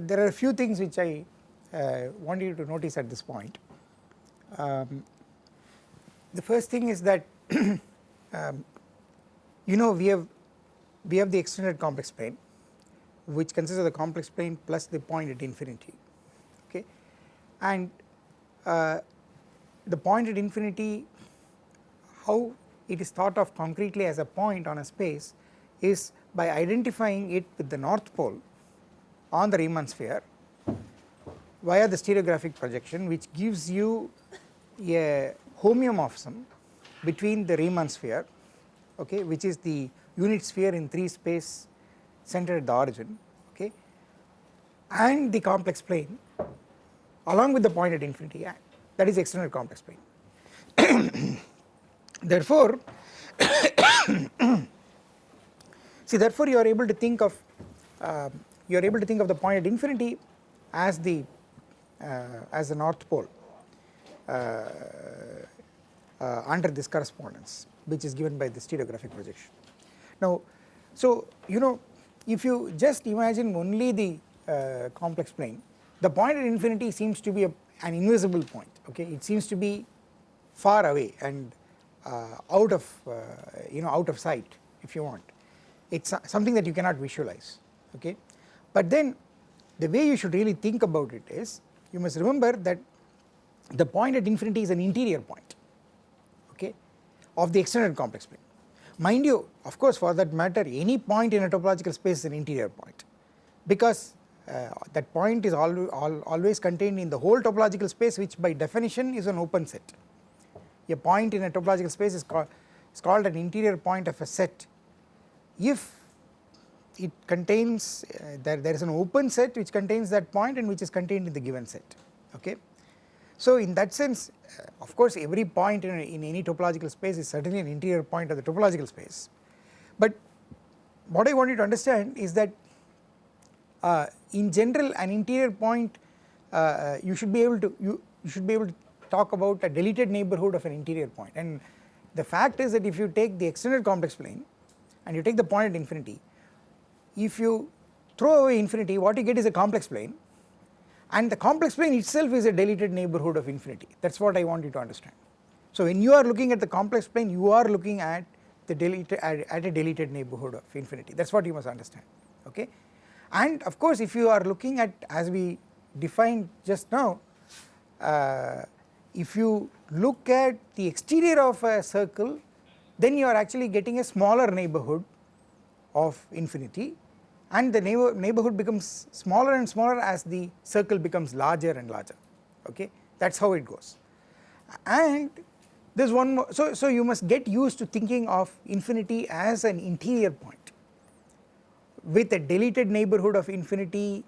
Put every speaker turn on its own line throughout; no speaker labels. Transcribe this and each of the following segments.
there are a few things which I uh, want you to notice at this point. Um, the first thing is that um, you know we have we have the extended complex plane which consists of the complex plane plus the point at infinity okay and uh, the point at infinity how it is thought of concretely as a point on a space is by identifying it with the north pole on the Riemann sphere via the stereographic projection which gives you a homeomorphism between the Riemann sphere okay which is the unit sphere in 3 space centered at the origin okay and the complex plane along with the point at infinity that is extended complex plane. Therefore see therefore you are able to think of uh, you are able to think of the point at infinity as the uh, as the north pole uh, uh, under this correspondence which is given by the stereographic projection. Now so you know if you just imagine only the uh, complex plane the point at infinity seems to be a, an invisible point okay? It seems to be far away and uh, out of uh, you know out of sight if you want. It's something that you cannot visualize okay but then the way you should really think about it is you must remember that the point at infinity is an interior point okay of the extended complex plane. Mind you of course for that matter any point in a topological space is an interior point because uh, that point is al al always contained in the whole topological space which by definition is an open set. A point in a topological space is called is called an interior point of a set. If it contains uh, there, there is an open set which contains that point and which is contained in the given set okay. So in that sense uh, of course every point in, in any topological space is certainly an interior point of the topological space but what I want you to understand is that uh, in general an interior point uh, uh you should be able to you, you should be able to talk about a deleted neighborhood of an interior point and the fact is that if you take the extended complex plane and you take the point at infinity if you throw away infinity what you get is a complex plane. And the complex plane itself is a deleted neighborhood of infinity. That is what I want you to understand. So when you are looking at the complex plane you are looking at the deleted at, at a deleted neighborhood of infinity. That is what you must understand okay? And of course if you are looking at as we defined just now uh, if you look at the exterior of a circle then you are actually getting a smaller neighborhood of infinity and the neighbor neighborhood becomes smaller and smaller as the circle becomes larger and larger. Okay? That is how it goes. And there is one more so, so you must get used to thinking of infinity as an interior point. With a deleted neighborhood of infinity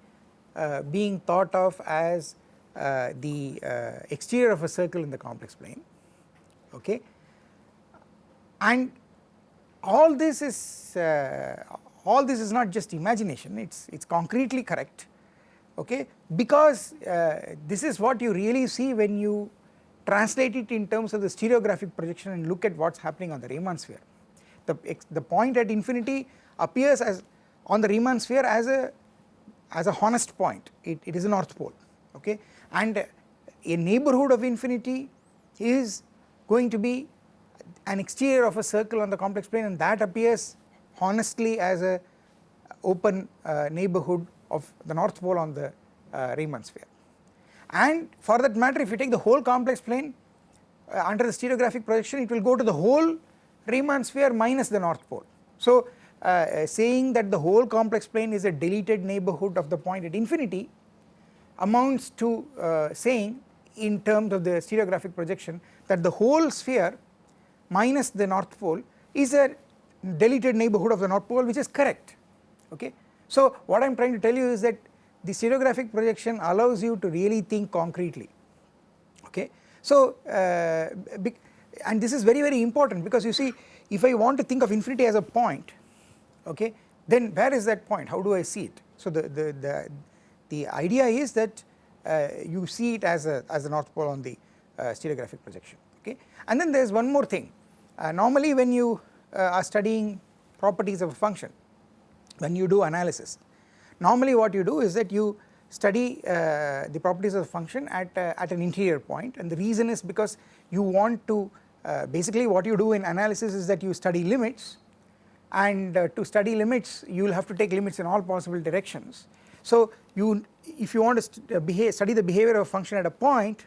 uh, being thought of as uh, the uh, exterior of a circle in the complex plane. Okay? And all this is uh, all this is not just imagination it's it's concretely correct okay? Because uh, this is what you really see when you translate it in terms of the stereographic projection and look at what is happening on the Riemann sphere. The, the point at infinity appears as on the Riemann sphere as a as a honest point. It, it is a north pole okay? And a neighborhood of infinity is going to be an exterior of a circle on the complex plane and that appears honestly as a open uh, neighborhood of the north pole on the uh, Riemann sphere. And for that matter if you take the whole complex plane uh, under the stereographic projection it will go to the whole Riemann sphere minus the north pole. So uh, saying that the whole complex plane is a deleted neighborhood of the point at infinity amounts to uh, saying in terms of the stereographic projection that the whole sphere minus the north pole is a deleted neighborhood of the north pole which is correct okay. So what I am trying to tell you is that the stereographic projection allows you to really think concretely okay. So uh, and this is very very important because you see if I want to think of infinity as a point okay then where is that point how do I see it. So the, the, the, the idea is that uh, you see it as a as a north pole on the uh, stereographic projection okay and then there is one more thing uh, normally when you are studying properties of a function when you do analysis. Normally what you do is that you study uh, the properties of the function at, uh, at an interior point and the reason is because you want to uh, basically what you do in analysis is that you study limits and uh, to study limits you will have to take limits in all possible directions. So you if you want to uh, behave, study the behavior of a function at a point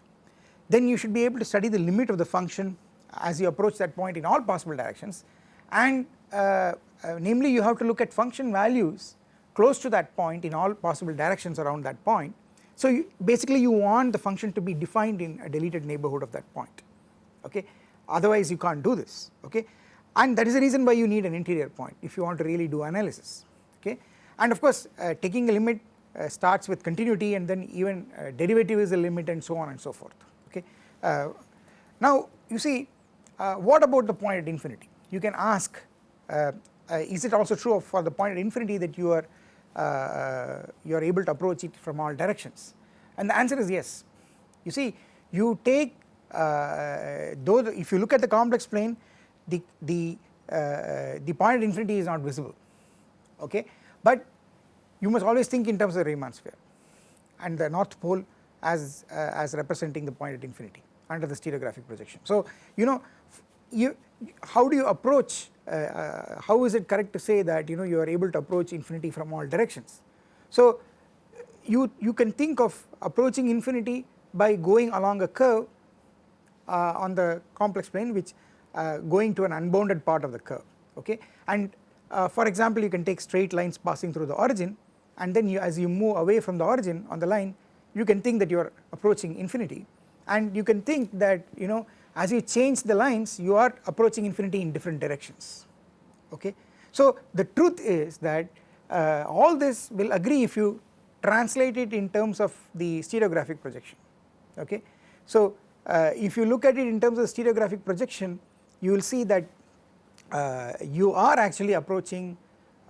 then you should be able to study the limit of the function as you approach that point in all possible directions and uh, uh, namely you have to look at function values close to that point in all possible directions around that point. So you, basically you want the function to be defined in a deleted neighbourhood of that point. Okay? Otherwise you can't do this. Okay? And that is the reason why you need an interior point if you want to really do analysis. Okay? And of course uh, taking a limit uh, starts with continuity and then even uh, derivative is a limit and so on and so forth. Okay. Uh, now you see what about the point at infinity you can ask uh, is it also true for the point at infinity that you are uh, you are able to approach it from all directions and the answer is yes. You see you take uh, though if you look at the complex plane the, the, uh, the point at infinity is not visible okay but you must always think in terms of the Riemann sphere and the north pole as, uh, as representing the point at infinity under the stereographic projection. So you know you how do you approach uh, uh, how is it correct to say that you know you are able to approach infinity from all directions. So you, you can think of approaching infinity by going along a curve uh, on the complex plane which uh, going to an unbounded part of the curve okay and uh, for example you can take straight lines passing through the origin and then you as you move away from the origin on the line you can think that you are approaching infinity and you can think that you know as you change the lines you are approaching infinity in different directions okay. So the truth is that uh, all this will agree if you translate it in terms of the stereographic projection okay. So uh, if you look at it in terms of stereographic projection you will see that uh, you are actually approaching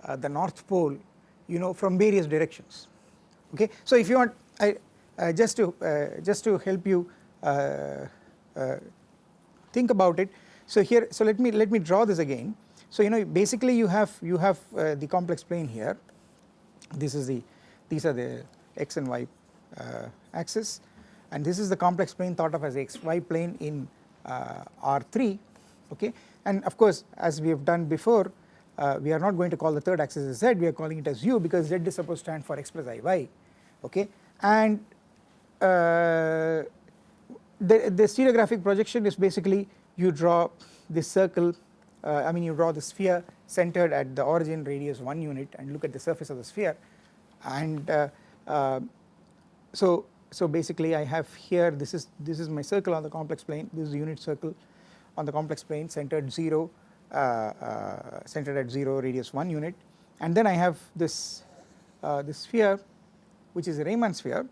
uh, the north pole you know from various directions okay. So if you want I uh, just to uh, just to help you think about it. So here so let me let me draw this again. So you know basically you have you have uh, the complex plane here. This is the these are the x and y uh, axis. And this is the complex plane thought of as xy plane in uh, R3 okay? And of course as we have done before uh, we are not going to call the third axis as z. We are calling it as u because z is supposed to stand for x plus iy okay? And uh, the, the stereographic projection is basically you draw this circle uh, I mean you draw the sphere centered at the origin radius 1 unit and look at the surface of the sphere. And uh, uh, so so basically I have here this is this is my circle on the complex plane. This is the unit circle on the complex plane centered 0 uh, uh, centered at 0 radius 1 unit. And then I have this uh, this sphere which is a Riemann sphere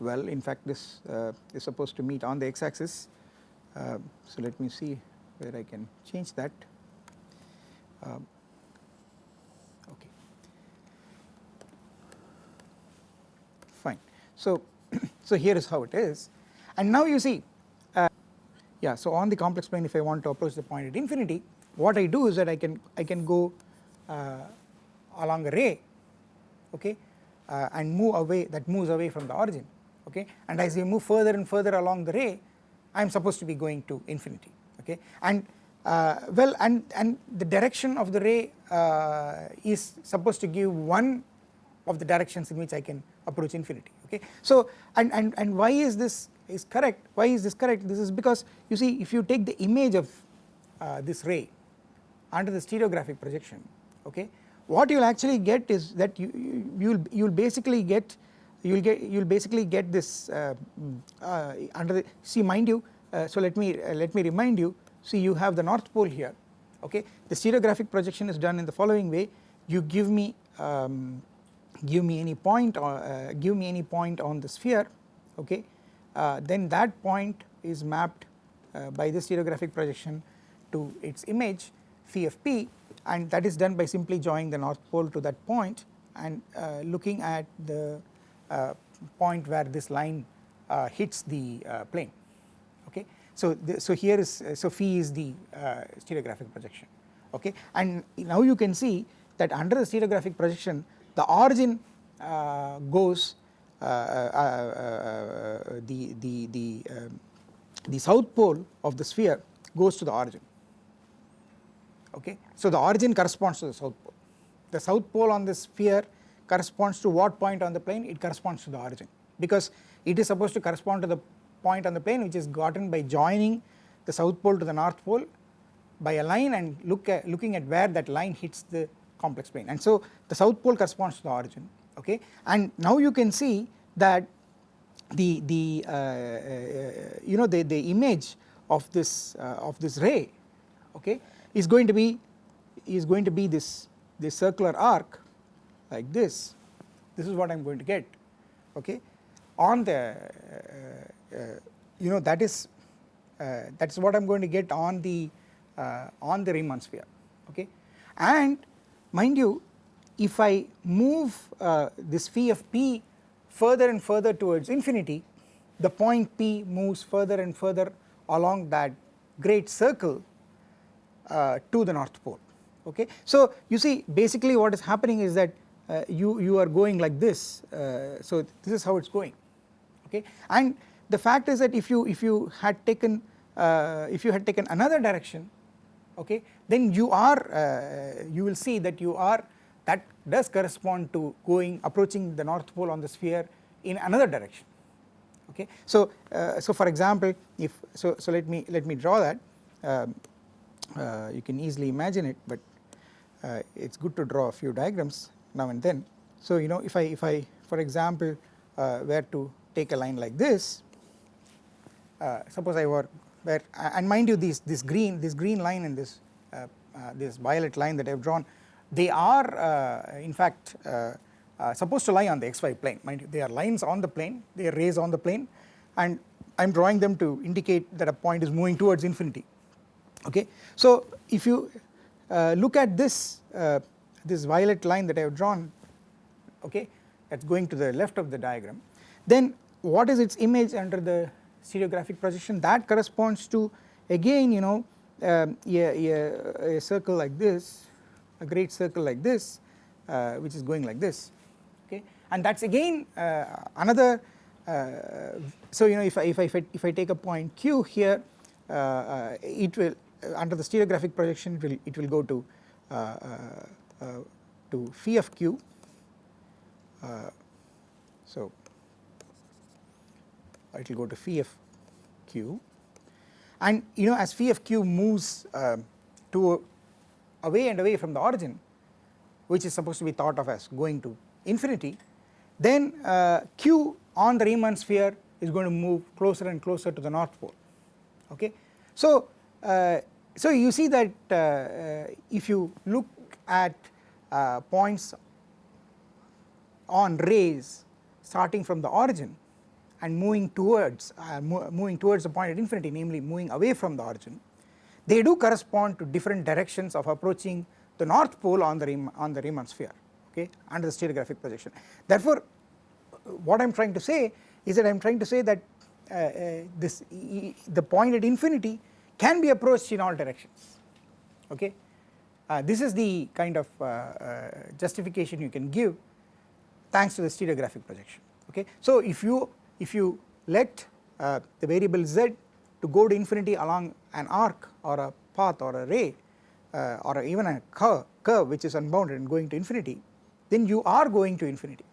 well in fact this uh, is supposed to meet on the x axis uh, so let me see where I can change that. Um, okay. Fine. So so here is how it is. And now you see uh, yeah so on the complex plane if I want to approach the point at infinity what I do is that I can I can go uh, along a ray okay uh, and move away that moves away from the origin okay? And as we move further and further along the ray I am supposed to be going to infinity okay? And uh, well and and the direction of the ray uh, is supposed to give one of the directions in which I can approach infinity okay. So and and and why is this is correct? Why is this correct? This is because you see if you take the image of uh, this ray under the stereographic projection okay? What you will actually get is that you you will you will basically get you will get you will basically get this uh, uh, under the see mind you uh, so let me uh, let me remind you see you have the north pole here okay? The stereographic projection is done in the following way. You give me um, give me any point or uh, give me any point on the sphere okay? Uh, then that point is mapped by the stereographic projection to its image phi of p and that is done by simply joining the north pole to that point and looking at the point where this line uh, hits the uh, plane. Okay. So, the, so here is so phi is the stereographic projection. Okay? And now you can see that under the stereographic projection the origin uh, goes uh, uh, uh, the the the um, the south pole of the sphere goes to the origin. Okay? So the origin corresponds to the south pole. The south pole on the sphere corresponds to what point on the plane it corresponds to the origin. Because it is supposed to correspond to the point on the plane which is gotten by joining the south pole to the north pole by a line and look at looking at where that line hits the complex plane. And so the south pole corresponds to the origin okay? And now you can see that the the uh, uh, you know the the image of this uh, of this ray okay is going to be is going to be this this circular arc like this. This is what I am going to get. Okay? On the uh, uh, you know that is uh, that is what I am going to get on the on the Riemann sphere. Okay? And mind you if I move this phi of p further and further towards infinity the point p moves further and further along that great circle uh, to the north pole. Okay. So you see basically what is happening is that uh, you, you are going like this uh, so this is how it is going okay? And the fact is that if you if you had taken uh, if you had taken another direction okay then you are uh, you will see that you are that does correspond to going approaching the north pole on the sphere in another direction okay? So uh, so for example if so so let me let me draw that. Um, uh, you can easily imagine it but uh, it's good to draw a few diagrams now and then. So you know if I if I for example uh, were to take a line like this uh, suppose I were where and mind you this this green this green line and this uh, this violet line that I have drawn they are in fact supposed to lie on the xy plane. Mind you they are lines on the plane they are rays on the plane and I am drawing them to indicate that a point is moving towards infinity. Okay. So if you uh, look at this uh, this violet line that I have drawn okay that is going to the left of the diagram then what is its image under the stereographic projection? That corresponds to again you know um, a, circle like this a great circle like this uh, which is going like this okay? And that is again uh, another uh, so you know if I, if I if I take a point q here uh, uh, it will uh, under the stereographic projection it will it will go to to phi of q. So it will go to phi of q. And you know as phi of q moves uh, to away and away from the origin which is supposed to be thought of as going to infinity then uh, q on the Riemann sphere is going to move closer and closer to the north pole. Okay. So uh, so you see that uh, uh, if you look at points on rays starting from the origin and moving towards uh, mo moving towards the point at infinity namely moving away from the origin they do correspond to different directions of approaching the north pole on the Riemann, on the Riemann sphere okay under the stereographic projection therefore what I am trying to say is that I am trying to say that uh, uh, this e the point at infinity can be approached in all directions okay. Uh, this is the kind of uh, uh, justification you can give thanks to the stereographic projection okay. So if you if you let uh, the variable z to go to infinity along an arc or a path or a ray uh, or even a curve, curve which is unbounded and going to infinity then you are going to infinity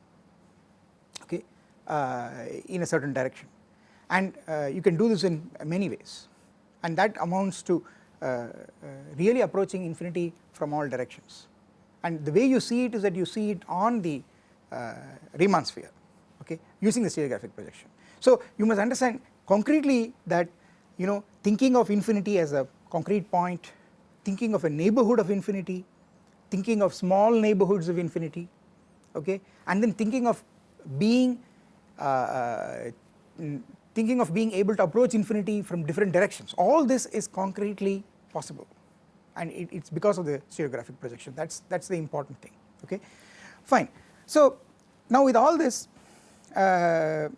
okay? Uh, in a certain direction. And you can do this in many ways. And that amounts to uh, uh, really approaching infinity from all directions and the way you see it is that you see it on the uh, Riemann sphere okay using the stereographic projection. So you must understand concretely that you know thinking of infinity as a concrete point, thinking of a neighbourhood of infinity, thinking of small neighbourhoods of infinity okay and then thinking of being uh, uh, thinking of being able to approach infinity from different directions all this is concretely possible. And it, it's because of the stereographic projection. That's that's the important thing okay? Fine. So now with all this uh,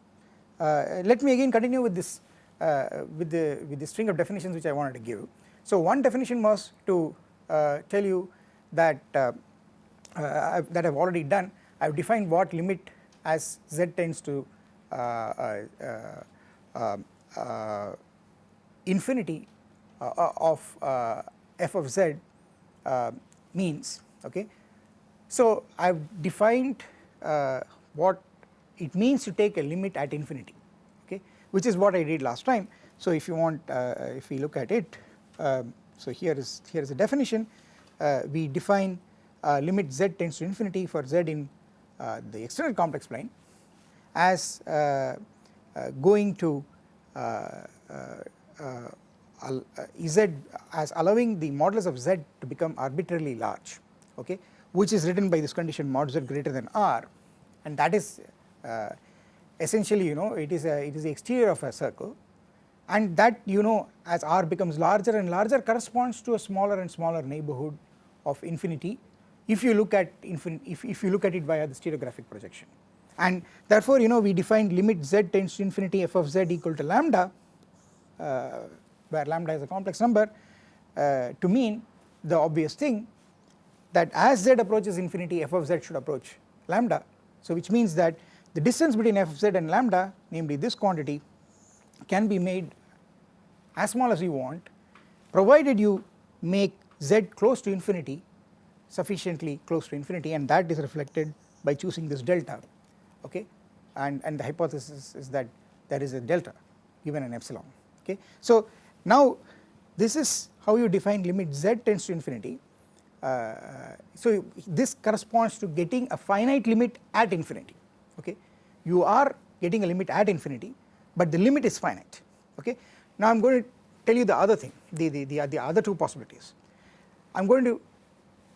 uh, let me again continue with this uh, with the with the string of definitions which I wanted to give. So one definition was to uh, tell you that uh, uh, that I have already done. I have defined what limit as z tends to um, infinity of f of z means okay. So I have defined what it means to take a limit at infinity okay which is what I did last time. So if you want if we look at it um, so here is here is a definition we define uh, limit z tends to infinity for z in uh, the external complex plane as uh, uh, going to z as allowing the modulus of z to become arbitrarily large okay which is written by this condition mod z greater than r. And that is essentially you know it is a it is the exterior of a circle. And that you know as r becomes larger and larger corresponds to a smaller and smaller neighbourhood of infinity if you look at if, if you look at it via the stereographic projection. And therefore you know we defined limit z tends to infinity f of z equal to lambda uh, where lambda is a complex number uh, to mean the obvious thing that as z approaches infinity f of z should approach lambda so which means that the distance between f of z and lambda namely this quantity can be made as small as you want provided you make z close to infinity sufficiently close to infinity and that is reflected by choosing this delta okay and, and the hypothesis is that there is a delta given an epsilon okay. So now this is how you define limit z tends to infinity. Uh, so this corresponds to getting a finite limit at infinity okay? You are getting a limit at infinity but the limit is finite okay. Now I am going to tell you the other thing the, the, the, the other two possibilities. I am going to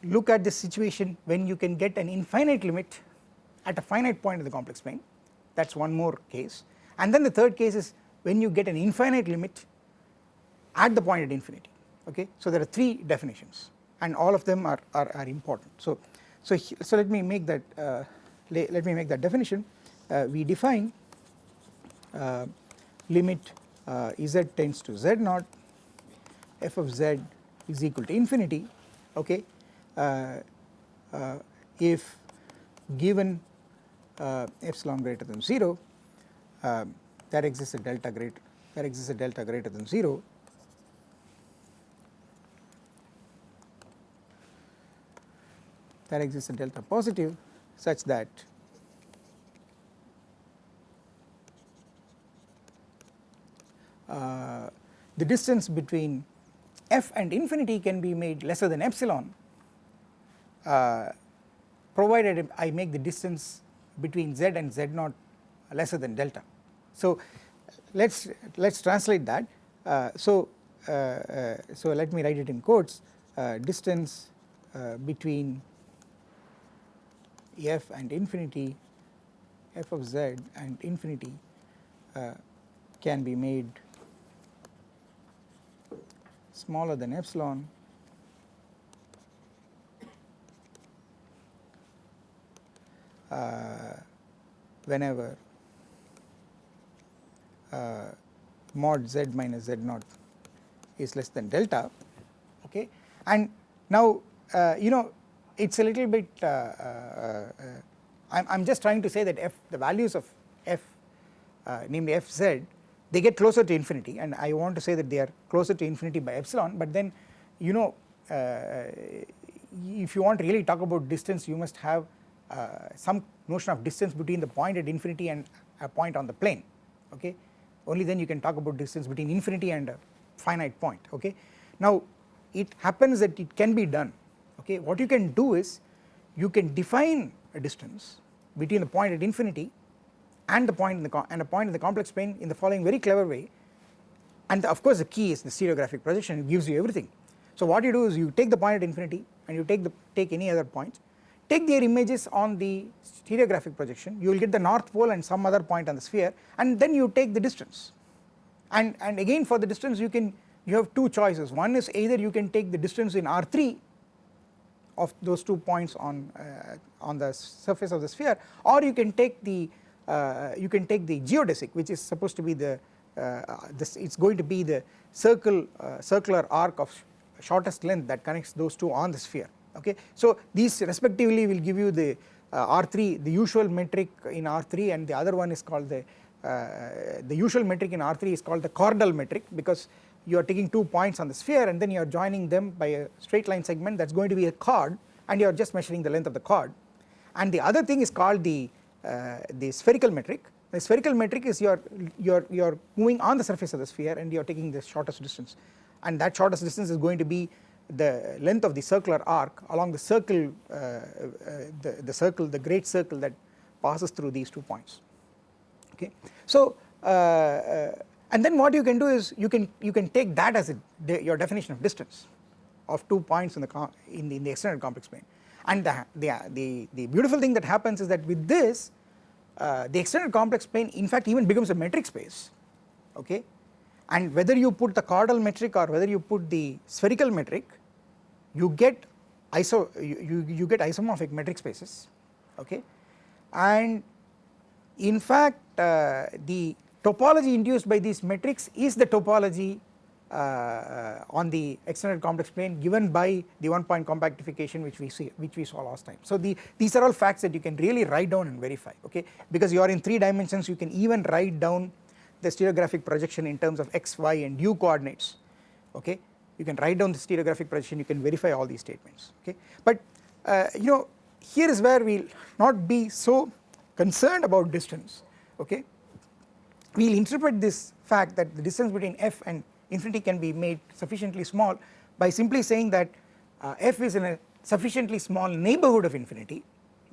look at this situation when you can get an infinite limit at a finite point in the complex plane. That is one more case. And then the third case is when you get an infinite limit at the point at infinity okay. So there are three definitions and all of them are, are, are important. So, so, so let me make that uh, let me make that definition uh, we define uh, limit uh, z tends to z naught f of z is equal to infinity okay uh, uh, if given epsilon greater than 0 there exists a delta greater there exists a delta greater than 0 there exists a delta positive such that uh, the distance between f and infinity can be made lesser than epsilon uh, provided I make the distance between z and z naught lesser than delta. So let us let us translate that uh, so uh, uh, so let me write it in quotes uh, distance between f and infinity f of z and infinity can be made smaller than epsilon. Uh, whenever uh, mod z minus z naught is less than delta okay? And now uh, you know it is a little bit uh, uh, I am just trying to say that f the values of f namely fz they get closer to infinity. And I want to say that they are closer to infinity by epsilon. But then you know if you want to really talk about distance you must have uh, some notion of distance between the point at infinity and a point on the plane. Okay? Only then you can talk about distance between infinity and a finite point. Okay. Now it happens that it can be done okay what you can do is you can define a distance between the point at infinity and the point in the and a point in the complex plane in the following very clever way. And the, of course the key is the stereographic projection. It gives you everything. So what you do is you take the point at infinity and you take the take any other point. Take their images on the stereographic projection. You will get the north pole and some other point on the sphere and then you take the distance. And and again for the distance you can you have two choices. One is either you can take the distance in r3 of those two points on uh, on the surface of the sphere or you can take the uh, you can take the geodesic which is supposed to be the uh, this it's going to be the circle circular arc of shortest length that connects those two on the sphere okay. So these respectively will give you the uh, R3 the usual metric in R3 and the other one is called the the usual metric in R3 is called the chordal metric because you are taking two points on the sphere and then you are joining them by a straight line segment that is going to be a chord and you are just measuring the length of the chord. And the other thing is called the uh, the spherical metric. The spherical metric is you are you are you are moving on the surface of the sphere and you are taking the shortest distance. And that shortest distance is going to be the length of the circular arc along the circle uh, uh, the, the circle the great circle that passes through these two points. Okay. So uh, uh, and then what you can do is you can you can take that as a, your definition of distance of two points in the in the, in the extended complex plane. And the, the, the, the beautiful thing that happens is that with this uh, the extended complex plane in fact even becomes a metric space okay? And whether you put the chordal metric or whether you put the spherical metric you get iso you, you, you get isomorphic metric spaces okay? And in fact uh, the topology induced by these metrics is the topology uh, uh, on the extended complex plane given by the one point compactification which we see which we saw last time. So the, these are all facts that you can really write down and verify okay? Because you are in 3 dimensions you can even write down the stereographic projection in terms of x, y and u coordinates okay? You can write down the stereographic projection you can verify all these statements okay? But uh, you know here is where we will not be so concerned about distance okay we will interpret this fact that the distance between f and infinity can be made sufficiently small by simply saying that uh, f is in a sufficiently small neighborhood of infinity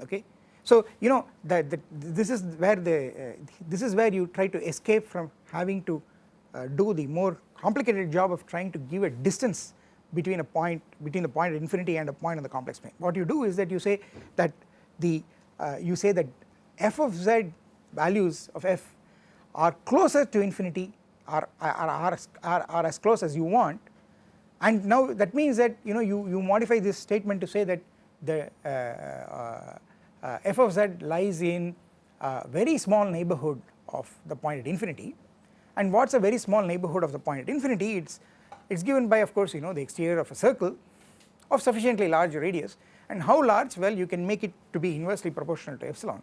okay? So you know that this is where the uh, this is where you try to escape from having to uh, do the more complicated job of trying to give a distance between a point between the point at infinity and a point on the complex plane. What you do is that you say that the uh, you say that f of z values of f are closer to infinity are, are, are, are, are as close as you want. And now that means that you know you, you modify this statement to say that the uh, uh, uh, f of z lies in a very small neighborhood of the point at infinity. And what is a very small neighborhood of the point at infinity? It is it is given by of course you know the exterior of a circle of sufficiently large radius. And how large? Well you can make it to be inversely proportional to epsilon.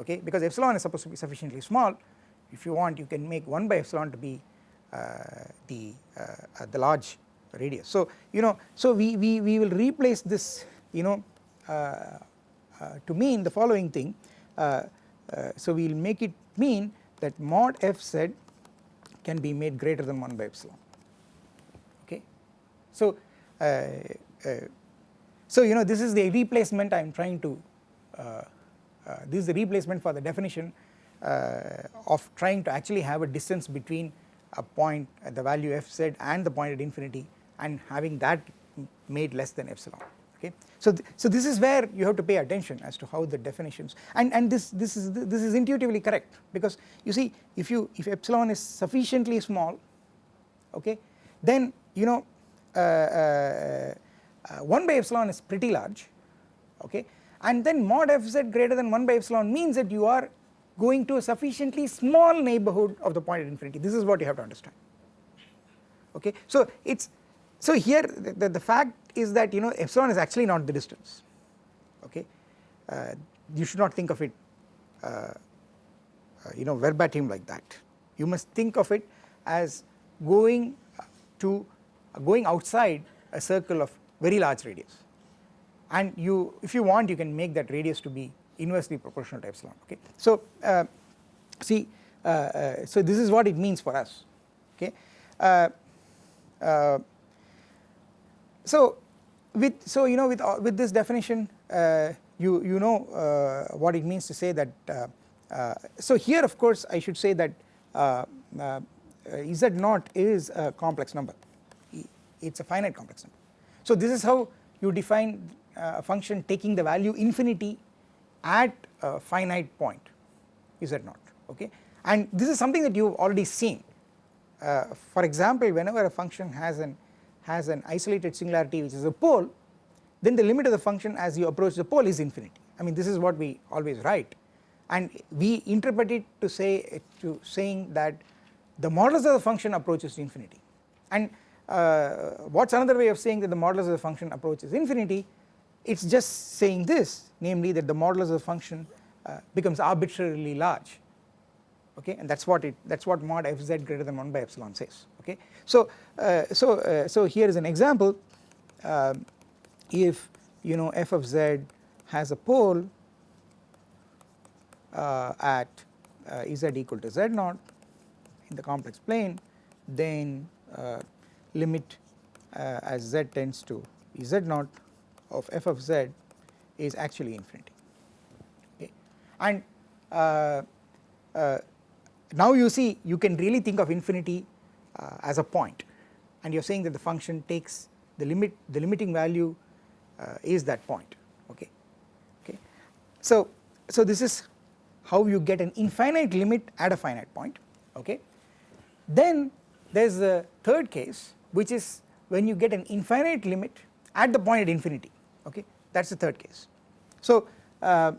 Okay? Because epsilon is supposed to be sufficiently small if you want you can make 1 by epsilon to be uh, the uh, uh, the large radius. So you know so we, we, we will replace this you know uh, uh, to mean the following thing uh, so we will make it mean that mod fz can be made greater than 1 by epsilon okay. So so you know this is the replacement I am trying to this is the replacement for the definition uh, of trying to actually have a distance between a point at the value fz and the point at infinity and having that made less than epsilon okay. So, th so this is where you have to pay attention as to how the definitions and, and this, this is this is intuitively correct because you see if you if epsilon is sufficiently small okay then you know uh, uh, uh, 1 by epsilon is pretty large okay and then mod fz greater than 1 by epsilon means that you are going to a sufficiently small neighborhood of the point at infinity. This is what you have to understand. Okay. So it's so here the, the, the fact is that you know epsilon is actually not the distance. Okay? Uh, you should not think of it uh, uh, you know verbatim like that. You must think of it as going to going outside a circle of very large radius. And you if you want you can make that radius to be inversely proportional to epsilon okay. So uh, see uh, uh, so this is what it means for us okay. Uh, uh, so with so you know with with this definition you you know what it means to say that so here of course I should say that z naught is a complex number it is a finite complex number. So this is how you define a function taking the value infinity at a finite point z naught okay? And this is something that you have already seen. Uh, for example whenever a function has an has an isolated singularity which is a pole then the limit of the function as you approach the pole is infinity. I mean this is what we always write. And we interpret it to say to saying that the modulus of the function approaches infinity. And uh, what is another way of saying that the modulus of the function approaches infinity it is just saying this namely that the modulus of the function uh, becomes arbitrarily large. Okay? And that is what it that is what mod fz greater than 1 by epsilon says. Okay. So, uh, so, uh, so here is an example. Um, if you know f of z has a pole uh, at uh, z equal to z naught in the complex plane then uh, limit uh, as z tends to z naught of f of z is actually infinity. Okay. And uh, uh, now you see you can really think of infinity uh, as a point. And you are saying that the function takes the limit the limiting value uh, is that point. Okay. Okay. So so this is how you get an infinite limit at a finite point. Okay. Then there is the third case which is when you get an infinite limit at the point at infinity okay? That is the third case. So uh,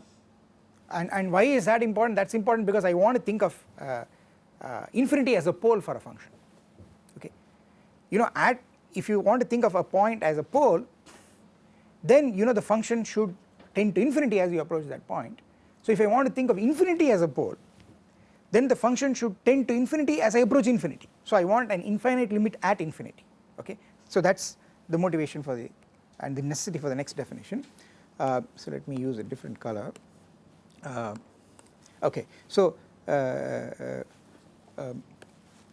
and, and why is that important? That is important because I want to think of uh, uh, infinity as a pole for a function. Okay? You know at if you want to think of a point as a pole then you know the function should tend to infinity as you approach that point. So if I want to think of infinity as a pole then the function should tend to infinity as I approach infinity. So I want an infinite limit at infinity. Okay? So that is the motivation for the and the necessity for the next definition. Uh, so let me use a different color. Uh, okay so uh, uh um,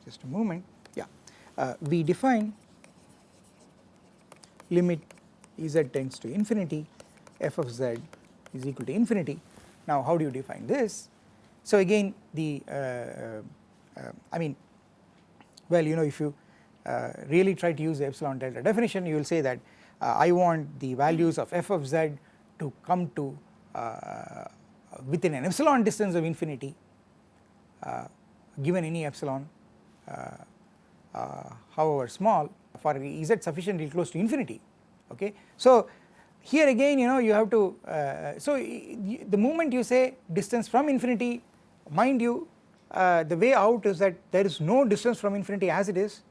just a moment. Yeah. Uh, we define limit z tends to infinity f of z is equal to infinity. Now how do you define this? So again the uh, I mean well you know if you really try to use the epsilon delta definition you will say that I want the values of f of z to come to uh, within an epsilon distance of infinity given any epsilon however small for z sufficiently close to infinity okay. So here again you know you have to uh, so the moment you say distance from infinity mind you uh, the way out is that there is no distance from infinity as it is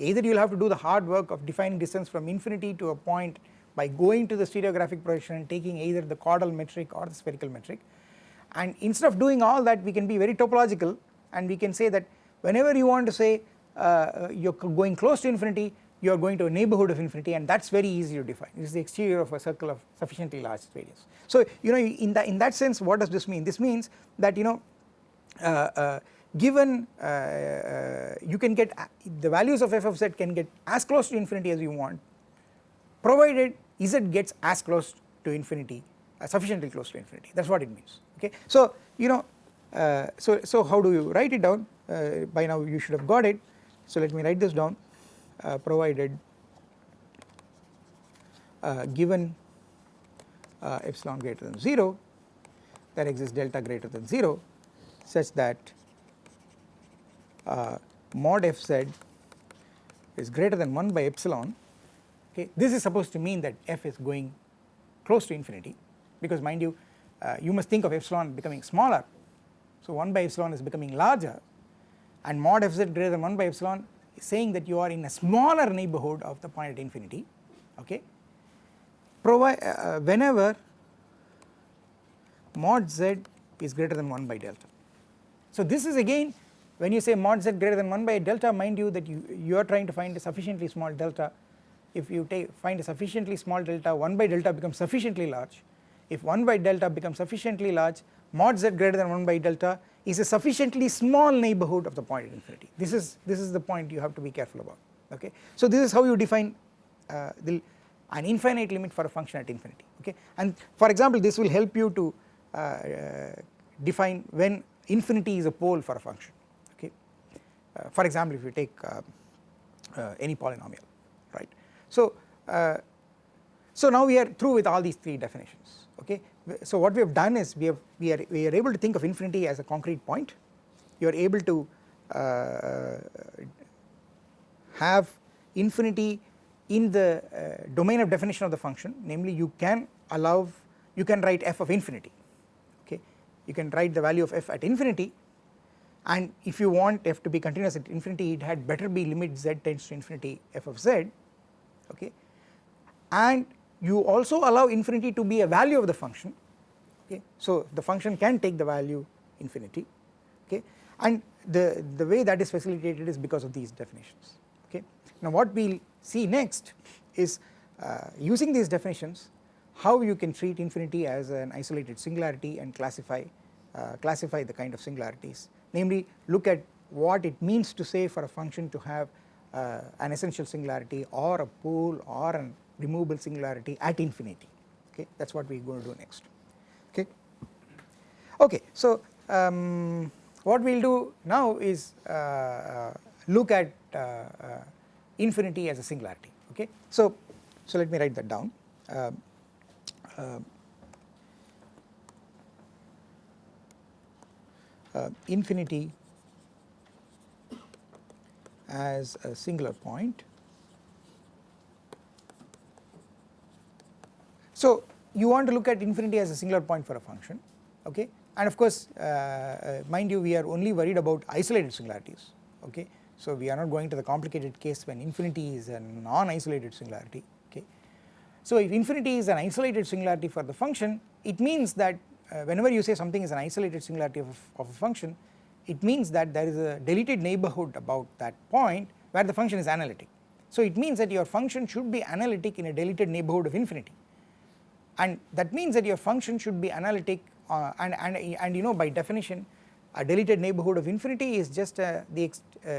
either you will have to do the hard work of defining distance from infinity to a point by going to the stereographic projection and taking either the chordal metric or the spherical metric. And instead of doing all that we can be very topological and we can say that whenever you want to say uh, you are going close to infinity you are going to a neighbourhood of infinity and that is very easy to define. It is the exterior of a circle of sufficiently large radius. So you know in that in that sense what does this mean? This means that you know uh, uh, given uh, uh, you can get the values of f of z can get as close to infinity as you want provided z gets as close to infinity uh, sufficiently close to infinity. That is what it means okay. So you know so so how do you write it down? By now you should have got it. So let me write this down. Uh, provided uh, given uh, epsilon greater than 0 there exists delta greater than 0 such that uh, mod fz is greater than 1 by epsilon okay this is supposed to mean that f is going close to infinity because mind you uh, you must think of epsilon becoming smaller so 1 by epsilon is becoming larger and mod fz greater than 1 by epsilon is saying that you are in a smaller neighbourhood of the point at infinity okay provide uh, uh, whenever mod z is greater than 1 by delta. So this is again when you say mod z greater than 1 by delta mind you that you, you are trying to find a sufficiently small delta. If you take find a sufficiently small delta 1 by delta becomes sufficiently large. If 1 by delta becomes sufficiently large mod z greater than 1 by delta is a sufficiently small neighbourhood of the point at infinity. This is this is the point you have to be careful about okay. So this is how you define uh, the an infinite limit for a function at infinity okay? And for example this will help you to uh, uh, define when infinity is a pole for a function for example if you take uh, uh, any polynomial right. So so now we are through with all these three definitions okay? So what we have done is we have we are we are able to think of infinity as a concrete point. You are able to uh, have infinity in the uh, domain of definition of the function. Namely you can allow you can write f of infinity okay? You can write the value of f at infinity and if you want f to be continuous at infinity it had better be limit z tends to infinity f of z okay? And you also allow infinity to be a value of the function okay? So the function can take the value infinity okay? And the the way that is facilitated is because of these definitions okay? Now what we will see next is uh, using these definitions how you can treat infinity as an isolated singularity and classify uh, classify the kind of singularities namely look at what it means to say for a function to have uh, an essential singularity or a pole or an removable singularity at infinity okay that is what we are going to do next okay. Okay so um, what we will do now is uh, uh look at uh, uh, infinity as a singularity okay. So, so let me write that down um, infinity as a singular point. So you want to look at infinity as a singular point for a function okay and of course uh, uh, mind you we are only worried about isolated singularities okay. So we are not going to the complicated case when infinity is a non-isolated singularity okay. So if infinity is an isolated singularity for the function it means that uh, whenever you say something is an isolated singularity of, of a function it means that there is a deleted neighbourhood about that point where the function is analytic. So it means that your function should be analytic in a deleted neighbourhood of infinity and that means that your function should be analytic uh, and, and, and you know by definition a deleted neighbourhood of infinity is just uh, the uh,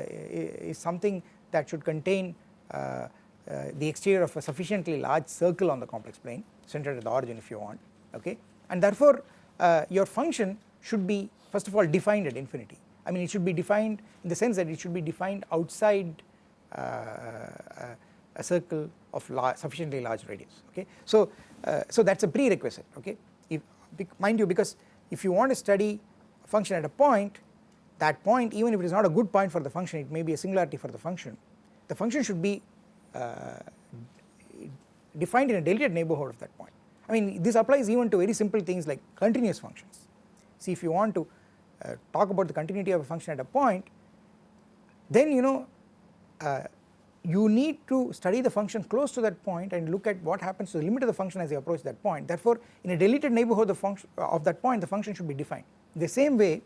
is something that should contain uh, uh, the exterior of a sufficiently large circle on the complex plane centered at the origin if you want okay and therefore uh, your function should be first of all defined at infinity. I mean it should be defined in the sense that it should be defined outside uh, uh a circle of large, sufficiently large radius okay. So, uh, so that is a prerequisite okay? If mind you because if you want to study a function at a point that point even if it is not a good point for the function it may be a singularity for the function the function should be uh, defined in a deleted neighbourhood of that point I mean this applies even to very simple things like continuous functions. See if you want to uh, talk about the continuity of a function at a point then you know uh, you need to study the function close to that point and look at what happens to the limit of the function as you approach that point. Therefore in a deleted neighbourhood of, uh, of that point the function should be defined. The same way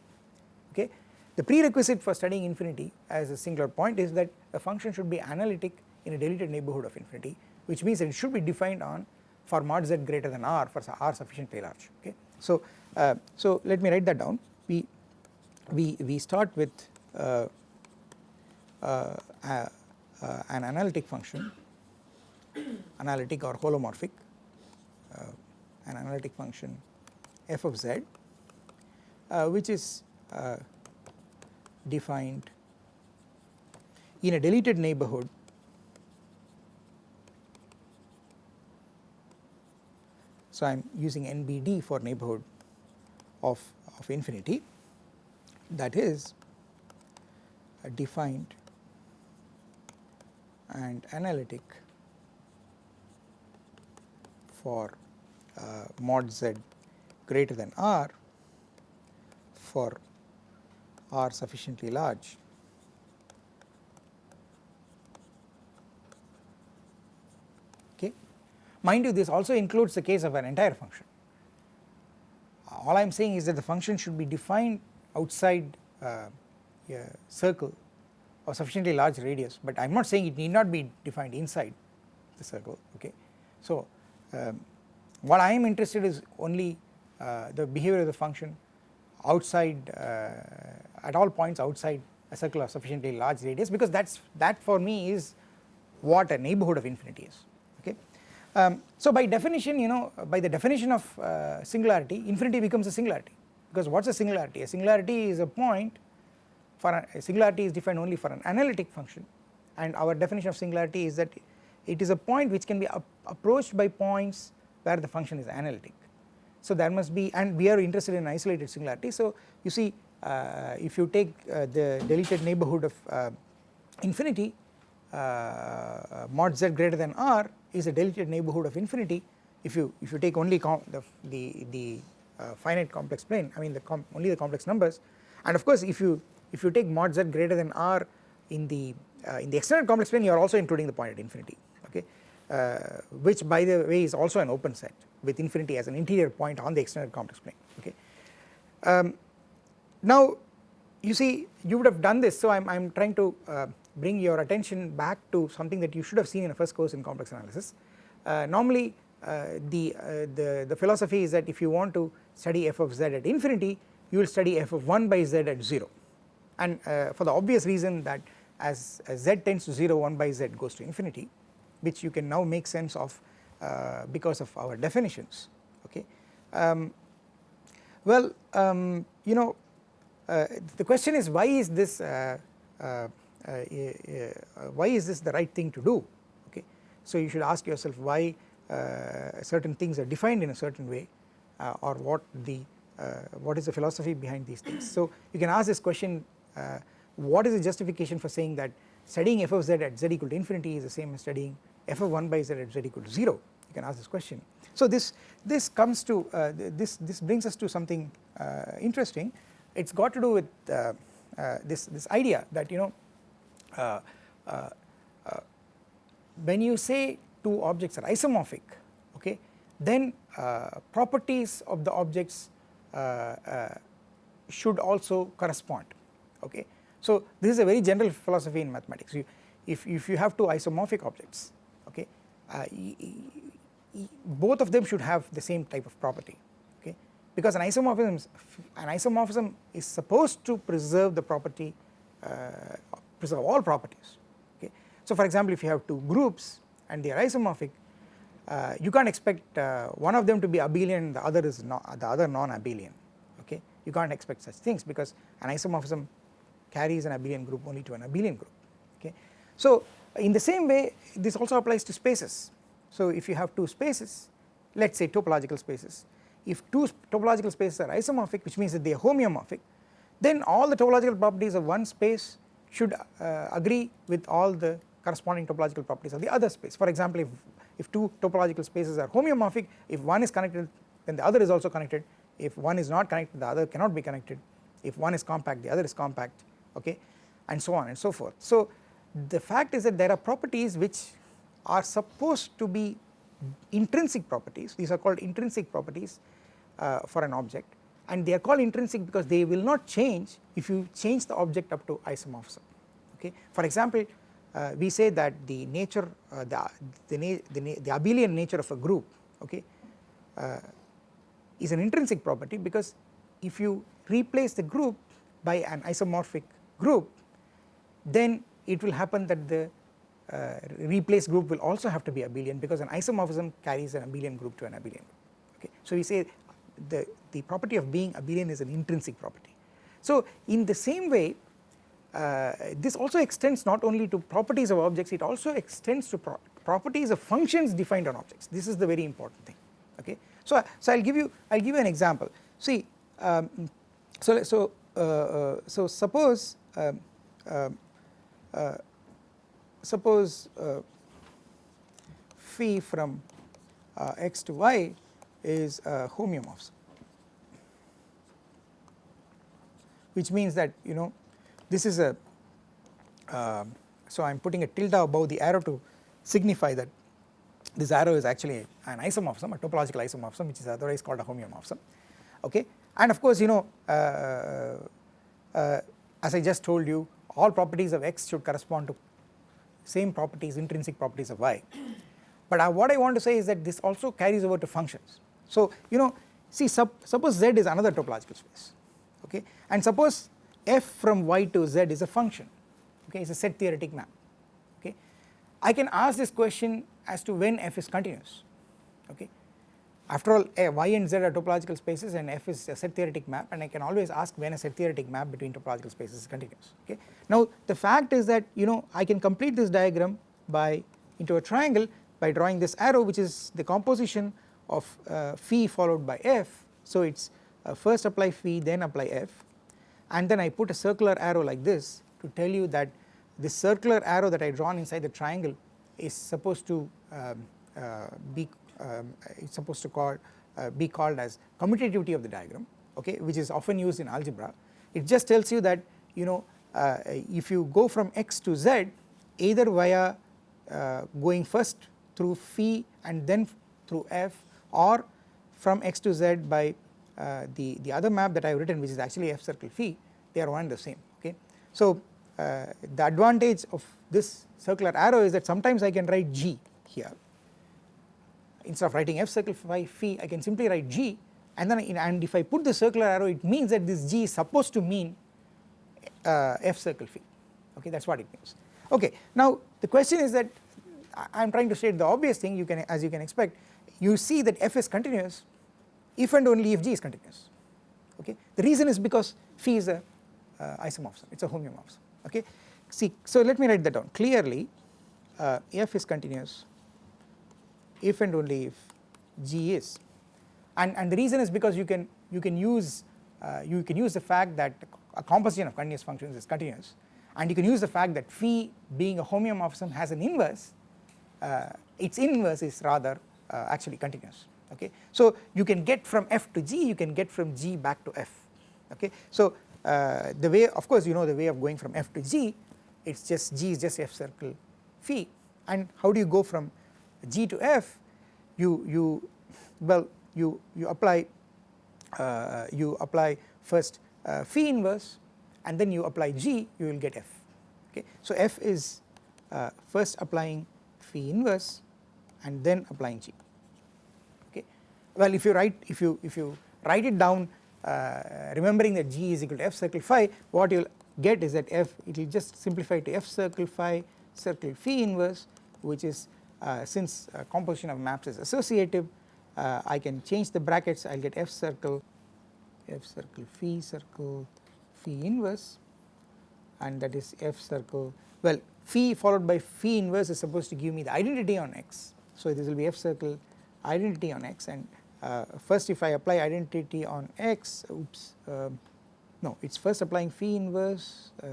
okay the prerequisite for studying infinity as a singular point is that a function should be analytic in a deleted neighbourhood of infinity which means that it should be defined on for mod z greater than r for r sufficiently large okay. So, uh, so let me write that down we we, we start with uh, uh, uh, an analytic function analytic or holomorphic uh, an analytic function f of z uh, which is uh, defined in a deleted neighbourhood so I am using NBD for neighbourhood of, of infinity. That is defined and analytic for uh, mod z greater than r for r sufficiently large Mind you this also includes the case of an entire function all I am saying is that the function should be defined outside uh, a circle of sufficiently large radius but I am not saying it need not be defined inside the circle okay. So um, what I am interested is only uh, the behavior of the function outside uh, at all points outside a circle of sufficiently large radius because that's that for me is what a neighbourhood of infinity is. Um, so by definition you know by the definition of uh, singularity infinity becomes a singularity because what is a singularity? A singularity is a point for a, a singularity is defined only for an analytic function and our definition of singularity is that it is a point which can be approached by points where the function is analytic. So there must be and we are interested in isolated singularity so you see uh, if you take uh, the deleted neighbourhood of uh, infinity mod z greater than r is a deleted neighbourhood of infinity if you if you take only the, the, the uh, finite complex plane I mean the only the complex numbers and of course if you if you take mod z greater than r in the uh, in the extended complex plane you are also including the point at infinity okay uh, which by the way is also an open set with infinity as an interior point on the extended complex plane okay. Um, now you see you would have done this so I am trying to uh, bring your attention back to something that you should have seen in a first course in complex analysis. Uh, normally uh, the, uh, the, the philosophy is that if you want to study f of z at infinity you will study f of 1 by z at 0 and uh, for the obvious reason that as, as z tends to 0 1 by z goes to infinity which you can now make sense of uh, because of our definitions okay. Um, well um, you know uh, the question is why is this why is this the right thing to do okay. So you should ask yourself why certain things are defined in a certain way or what the what is the philosophy behind these things. So you can ask this question what is the justification for saying that studying f of z at z equal to infinity is the same as studying f of 1 by z at z equal to 0 you can ask this question. So this this comes to uh, this this brings us to something uh, interesting it has got to do with uh, uh, this this idea that you know uh, Uh, uh, uh, when you say two objects are isomorphic okay then properties of the objects should also correspond okay. So this is a very general philosophy in mathematics you, if, if you have two isomorphic objects okay uh, both of them should have the same type of property okay because an isomorphism an isomorphism is supposed to preserve the property uh, preserve all properties okay. So for example if you have two groups and they are isomorphic uh, you can't expect uh, one of them to be abelian the other is not the other non-abelian okay you can't expect such things because an isomorphism carries an abelian group only to an abelian group okay. So in the same way this also applies to spaces so if you have two spaces let us say topological spaces if two topological spaces are isomorphic which means that they are homeomorphic then all the topological properties of one space should uh, agree with all the corresponding topological properties of the other space. For example if, if two topological spaces are homeomorphic if one is connected then the other is also connected. If one is not connected the other cannot be connected. If one is compact the other is compact okay and so on and so forth. So the fact is that there are properties which are supposed to be intrinsic properties. These are called intrinsic properties uh, for an object and they are called intrinsic because they will not change if you change the object up to isomorphism okay. For example uh, we say that the nature uh, the, the, the, the, abelian nature of a group okay uh, is an intrinsic property because if you replace the group by an isomorphic group then it will happen that the uh, replaced group will also have to be abelian because an isomorphism carries an abelian group to an abelian okay. So we say the, the property of being abelian is an intrinsic property. So in the same way uh, this also extends not only to properties of objects it also extends to pro properties of functions defined on objects this is the very important thing okay. So, so I will give you I will give you an example see um, so, so, uh, uh so suppose um, um, uh, suppose uh, phi from uh, x to y is uh, homeomorphism which means that you know this is a uh, so I am putting a tilde above the arrow to signify that this arrow is actually an isomorphism a topological isomorphism which is otherwise called a homeomorphism okay? And of course you know uh, uh, as I just told you all properties of x should correspond to same properties intrinsic properties of y. But I, what I want to say is that this also carries over to functions. So you know see sup, suppose z is another topological space okay? And suppose f from y to z is a function. Okay? It is a set theoretic map. Okay? I can ask this question as to when f is continuous. Okay? After all y and z are topological spaces and f is a set theoretic map and I can always ask when a set theoretic map between topological spaces is continuous. Okay. Now the fact is that you know I can complete this diagram by into a triangle by drawing this arrow which is the composition of uh, phi followed by f. So it is uh, first apply phi then apply f. And then I put a circular arrow like this to tell you that this circular arrow that I drawn inside the triangle is supposed to um, uh, be um, it is supposed to call uh, be called as commutativity of the diagram okay which is often used in algebra. It just tells you that you know uh, if you go from x to z either via uh, going first through phi and then through f or from x to z by uh, the, the other map that I have written which is actually f circle phi they are one and the same okay. So uh, the advantage of this circular arrow is that sometimes I can write g here instead of writing f circle phi phi I can simply write g and then in, and if I put the circular arrow it means that this g is supposed to mean uh, f circle phi okay that is what it means. Okay now the question is that I am trying to state the obvious thing you can as you can expect you see that f is continuous if and only if g is continuous okay? The reason is because phi is a uh, isomorphism. It is a homeomorphism okay? See so let me write that down. Clearly uh, f is continuous if and only if g is. And and the reason is because you can you can use uh, you can use the fact that a composition of continuous functions is continuous. And you can use the fact that phi being a homeomorphism has an inverse uh, its inverse is rather uh, actually continuous okay. So you can get from f to g you can get from g back to f okay. So uh, the way of course you know the way of going from f to g it is just g is just f circle phi and how do you go from g to f you you well you you apply uh, you apply first uh, phi inverse and then you apply g you will get f okay. So f is uh, first applying phi inverse and then applying g. Well if you write if you if you write it down uh, remembering that g is equal to f circle phi what you will get is that f it will just simplify to f circle phi circle phi inverse which is uh, since uh, composition of maps is associative uh, I can change the brackets I will get f circle f circle phi circle phi inverse and that is f circle well phi followed by phi inverse is supposed to give me the identity on x. So this will be f circle identity on x and uh, first if I apply identity on x oops uh, no it is first applying phi inverse uh,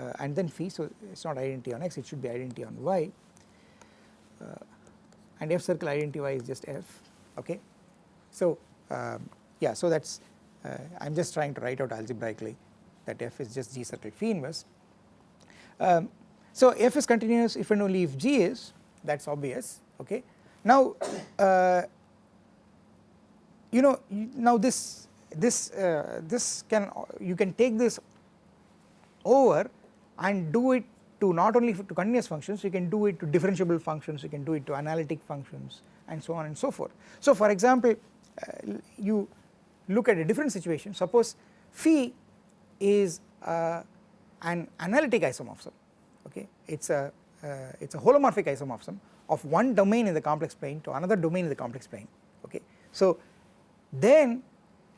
uh, and then phi so it is not identity on x it should be identity on y uh, and f circle identity y is just f okay. So um, yeah so that is I am just trying to write out algebraically that f is just g circle phi inverse. Um, so f is continuous if and only if g is that is obvious okay. Now uh, you know now this this uh, this can you can take this over and do it to not only to continuous functions you can do it to differentiable functions you can do it to analytic functions and so on and so forth. So for example uh, you look at a different situation suppose phi is uh, an analytic isomorphism okay it is a uh, it is a holomorphic isomorphism of one domain in the complex plane to another domain in the complex plane okay. So then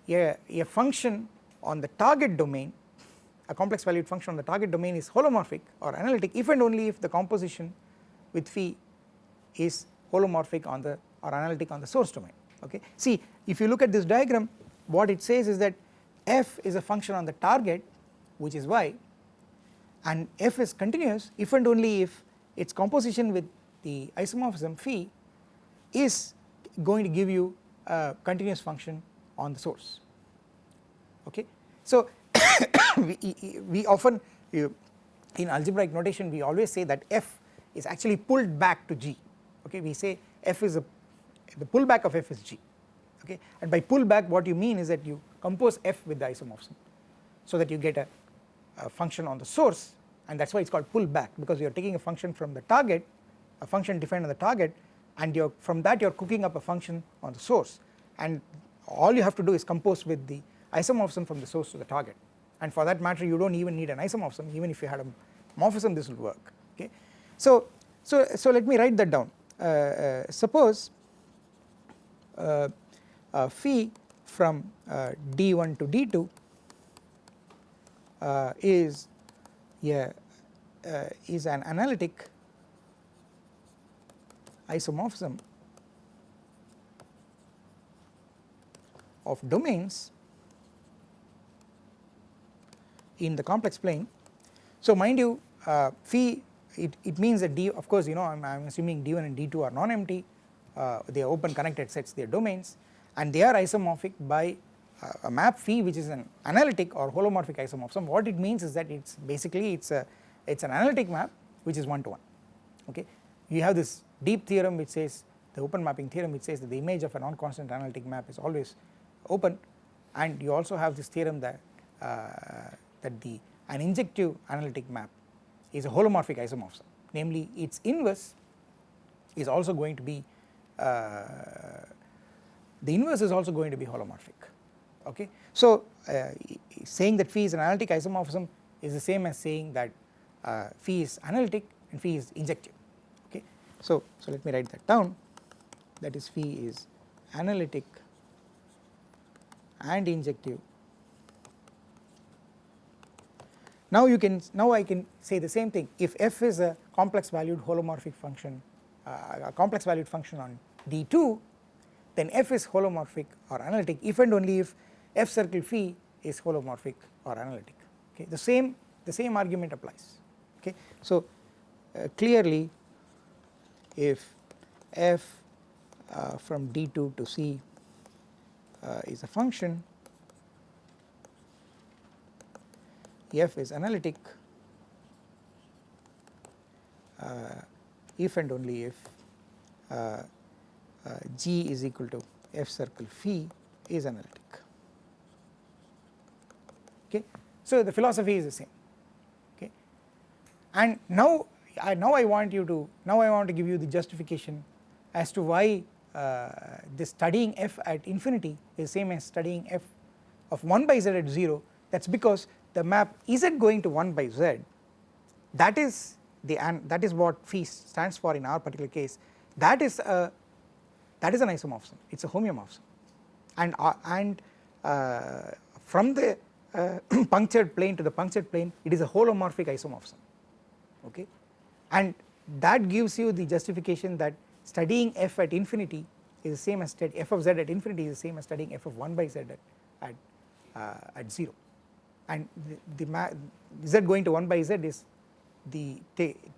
a, a function on the target domain a complex valued function on the target domain is holomorphic or analytic if and only if the composition with phi is holomorphic on the or analytic on the source domain okay. See if you look at this diagram what it says is that f is a function on the target which is y and f is continuous if and only if its composition with the isomorphism phi is going to give you a continuous function on the source. Okay. So we, we often you, in algebraic notation we always say that f is actually pulled back to g. Okay? We say f is a the pullback of f is g. Okay? And by pullback what you mean is that you compose f with the isomorphism so that you get a, a function on the source and that is why it is called pullback because you are taking a function from the target a function defined on the target and from that you are cooking up a function on the source. And all you have to do is compose with the isomorphism from the source to the target. And for that matter you do not even need an isomorphism even if you had a morphism this will work okay. So, so, so let me write that down. Uh, uh, suppose uh, uh phi from uh, d1 to d2 uh, is yeah is an analytic isomorphism of domains in the complex plane. So mind you uh, phi it, it means that d of course you know I am assuming d1 and d2 are non-empty uh, they are open connected sets they are domains and they are isomorphic by uh, a map phi which is an analytic or holomorphic isomorphism what it means is that it's basically it's a it's an analytic map which is one to one okay you have this deep theorem which says the open mapping theorem which says that the image of a non-constant analytic map is always open and you also have this theorem that uh, that the an injective analytic map is a holomorphic isomorphism namely its inverse is also going to be uh, the inverse is also going to be holomorphic okay. So uh, saying that phi is an analytic isomorphism is the same as saying that uh, phi is analytic and phi is injective. So, so let me write that down that is phi is analytic and injective. Now you can now I can say the same thing if f is a complex valued holomorphic function uh, a complex valued function on D2 then f is holomorphic or analytic if and only if f circle phi is holomorphic or analytic okay the same the same argument applies okay. So uh, clearly if f uh, from D2 to C uh, is a function f is analytic uh, if and only if uh, uh, g is equal to f circle phi is analytic. Okay. So the philosophy is the same. Okay? And now I now I want you to now I want to give you the justification as to why uh, this studying f at infinity is same as studying f of 1 by z at 0 that is because the map z going to 1 by z? That is the and that is what phi stands for in our particular case. That is a that is an isomorphism. It is a homeomorphism. And uh, and uh, from the uh, punctured plane to the punctured plane it is a holomorphic isomorphism. Okay and that gives you the justification that studying f at infinity is the same as f of z at infinity is the same as studying f of 1 by z at at, uh, at 0 and the, the z going to 1 by z is the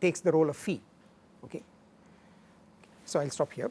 takes the role of phi. Okay? So I will stop here